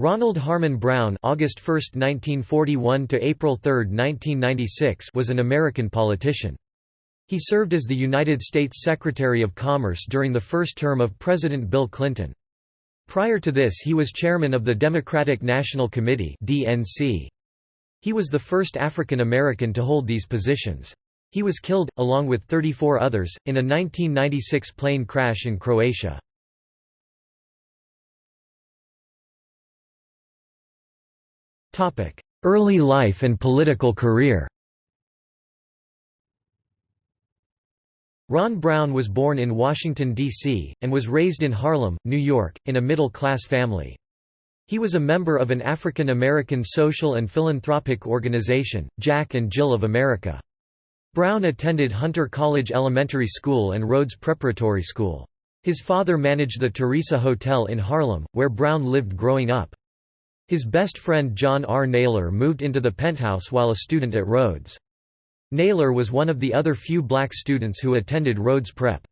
Ronald Harmon Brown August 1, 1941 to April 3, 1996 was an American politician. He served as the United States Secretary of Commerce during the first term of President Bill Clinton. Prior to this he was chairman of the Democratic National Committee. He was the first African American to hold these positions. He was killed, along with 34 others, in a 1996 plane crash in Croatia. Early life and political career Ron Brown was born in Washington, D.C., and was raised in Harlem, New York, in a middle-class family. He was a member of an African American social and philanthropic organization, Jack and Jill of America. Brown attended Hunter College Elementary School and Rhodes Preparatory School. His father managed the Theresa Hotel in Harlem, where Brown lived growing up. His best friend John R. Naylor moved into the penthouse while a student at Rhodes. Naylor was one of the other few black students who attended Rhodes Prep.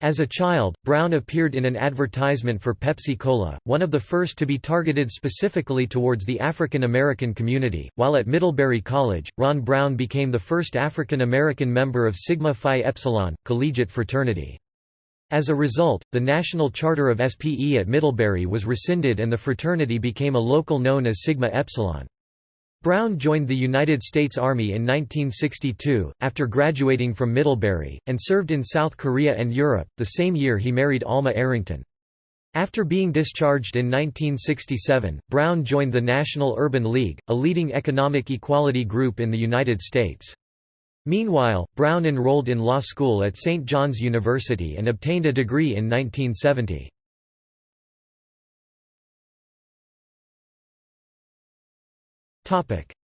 As a child, Brown appeared in an advertisement for Pepsi Cola, one of the first to be targeted specifically towards the African American community. While at Middlebury College, Ron Brown became the first African American member of Sigma Phi Epsilon, collegiate fraternity. As a result, the national charter of SPE at Middlebury was rescinded and the fraternity became a local known as Sigma Epsilon. Brown joined the United States Army in 1962, after graduating from Middlebury, and served in South Korea and Europe. The same year he married Alma Arrington. After being discharged in 1967, Brown joined the National Urban League, a leading economic equality group in the United States. Meanwhile, Brown enrolled in law school at St. John's University and obtained a degree in 1970.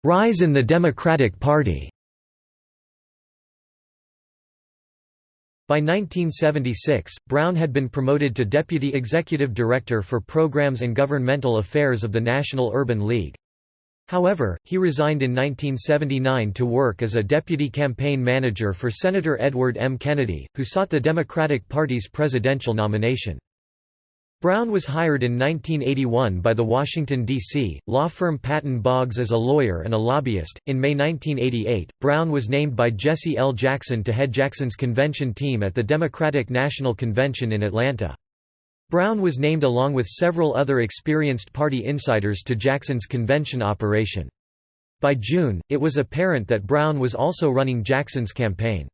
Rise in the Democratic Party By 1976, Brown had been promoted to Deputy Executive Director for Programs and Governmental Affairs of the National Urban League. However, he resigned in 1979 to work as a deputy campaign manager for Senator Edward M. Kennedy, who sought the Democratic Party's presidential nomination. Brown was hired in 1981 by the Washington, D.C., law firm Patton Boggs as a lawyer and a lobbyist. In May 1988, Brown was named by Jesse L. Jackson to head Jackson's convention team at the Democratic National Convention in Atlanta. Brown was named along with several other experienced party insiders to Jackson's convention operation. By June, it was apparent that Brown was also running Jackson's campaign.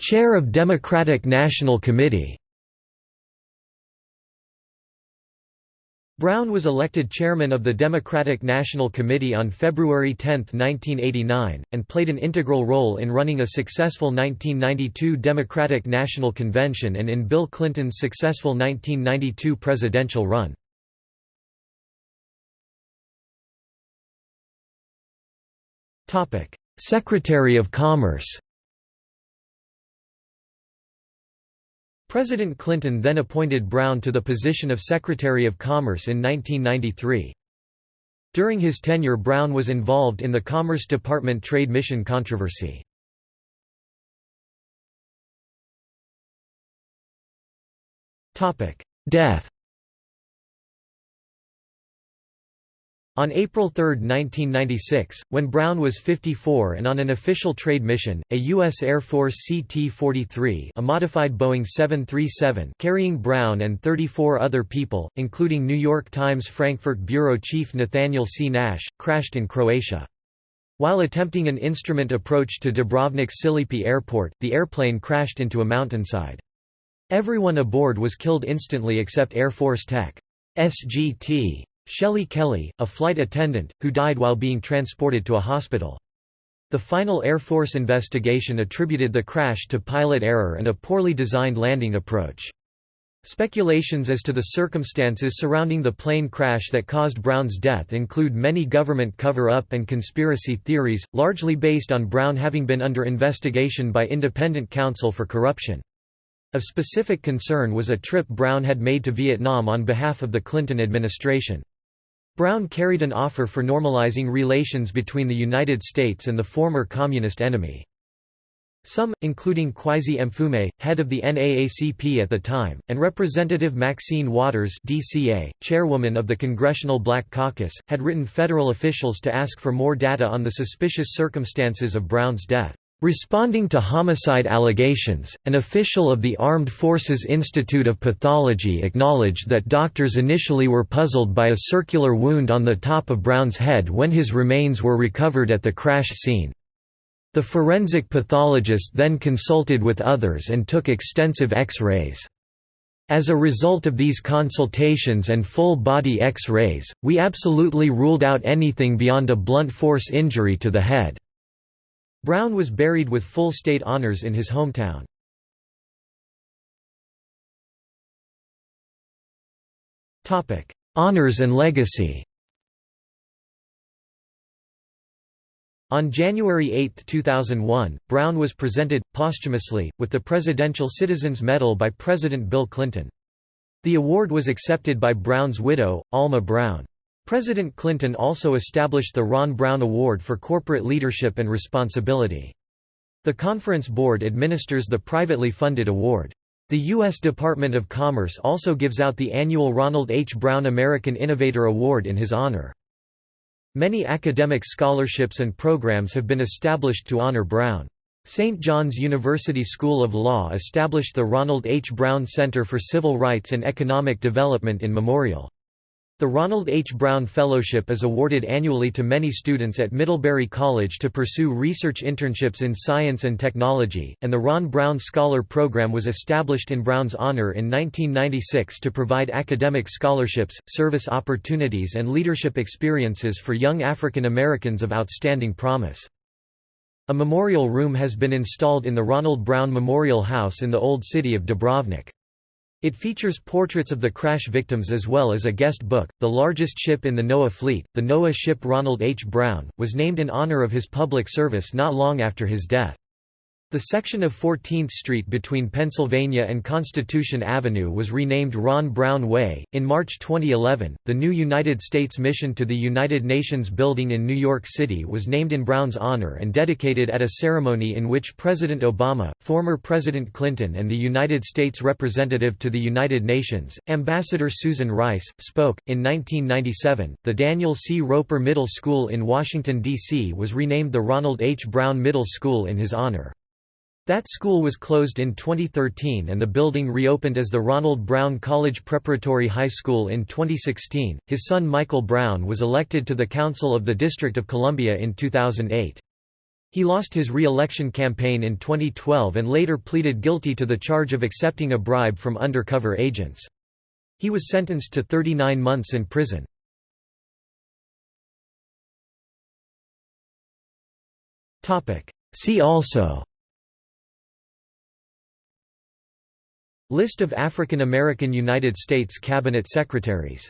Chair of Democratic National Committee Brown was elected chairman of the Democratic National Committee on February 10, 1989, and played an integral role in running a successful 1992 Democratic National Convention and in Bill Clinton's successful 1992 presidential run. Secretary of Commerce President Clinton then appointed Brown to the position of Secretary of Commerce in 1993. During his tenure Brown was involved in the Commerce Department trade mission controversy. Death On April 3, 1996, when Brown was 54 and on an official trade mission, a U.S. Air Force CT-43 a modified Boeing 737 carrying Brown and 34 other people, including New York Times Frankfurt bureau chief Nathaniel C. Nash, crashed in Croatia. While attempting an instrument approach to Dubrovnik Čilipi Airport, the airplane crashed into a mountainside. Everyone aboard was killed instantly except Air Force Tech. SGT. Shelley Kelly, a flight attendant, who died while being transported to a hospital. The final Air Force investigation attributed the crash to pilot error and a poorly designed landing approach. Speculations as to the circumstances surrounding the plane crash that caused Brown's death include many government cover-up and conspiracy theories, largely based on Brown having been under investigation by independent counsel for corruption. Of specific concern was a trip Brown had made to Vietnam on behalf of the Clinton administration. Brown carried an offer for normalizing relations between the United States and the former communist enemy. Some, including Kweisi Mfume, head of the NAACP at the time, and Representative Maxine Waters DCA, chairwoman of the Congressional Black Caucus, had written federal officials to ask for more data on the suspicious circumstances of Brown's death. Responding to homicide allegations, an official of the Armed Forces Institute of Pathology acknowledged that doctors initially were puzzled by a circular wound on the top of Brown's head when his remains were recovered at the crash scene. The forensic pathologist then consulted with others and took extensive X-rays. As a result of these consultations and full-body X-rays, we absolutely ruled out anything beyond a blunt force injury to the head. Brown was buried with full state honors in his hometown. Honors and legacy On January 8, 2001, Brown was presented, posthumously, with the Presidential Citizens Medal by President Bill Clinton. The award was accepted by Brown's widow, Alma Brown. President Clinton also established the Ron Brown Award for Corporate Leadership and Responsibility. The Conference Board administers the privately funded award. The U.S. Department of Commerce also gives out the annual Ronald H. Brown American Innovator Award in his honor. Many academic scholarships and programs have been established to honor Brown. St. John's University School of Law established the Ronald H. Brown Center for Civil Rights and Economic Development in memorial. The Ronald H. Brown Fellowship is awarded annually to many students at Middlebury College to pursue research internships in science and technology, and the Ron Brown Scholar Program was established in Brown's honor in 1996 to provide academic scholarships, service opportunities and leadership experiences for young African Americans of outstanding promise. A memorial room has been installed in the Ronald Brown Memorial House in the Old City of Dubrovnik. It features portraits of the crash victims as well as a guest book. The largest ship in the NOAA fleet, the NOAA ship Ronald H. Brown, was named in honor of his public service not long after his death. The section of 14th Street between Pennsylvania and Constitution Avenue was renamed Ron Brown Way. In March 2011, the new United States Mission to the United Nations building in New York City was named in Brown's honor and dedicated at a ceremony in which President Obama, former President Clinton, and the United States representative to the United Nations, Ambassador Susan Rice, spoke. In 1997, the Daniel C. Roper Middle School in Washington, D.C. was renamed the Ronald H. Brown Middle School in his honor. That school was closed in 2013 and the building reopened as the Ronald Brown College Preparatory High School in 2016. His son Michael Brown was elected to the Council of the District of Columbia in 2008. He lost his re-election campaign in 2012 and later pleaded guilty to the charge of accepting a bribe from undercover agents. He was sentenced to 39 months in prison. See also List of African American United States Cabinet Secretaries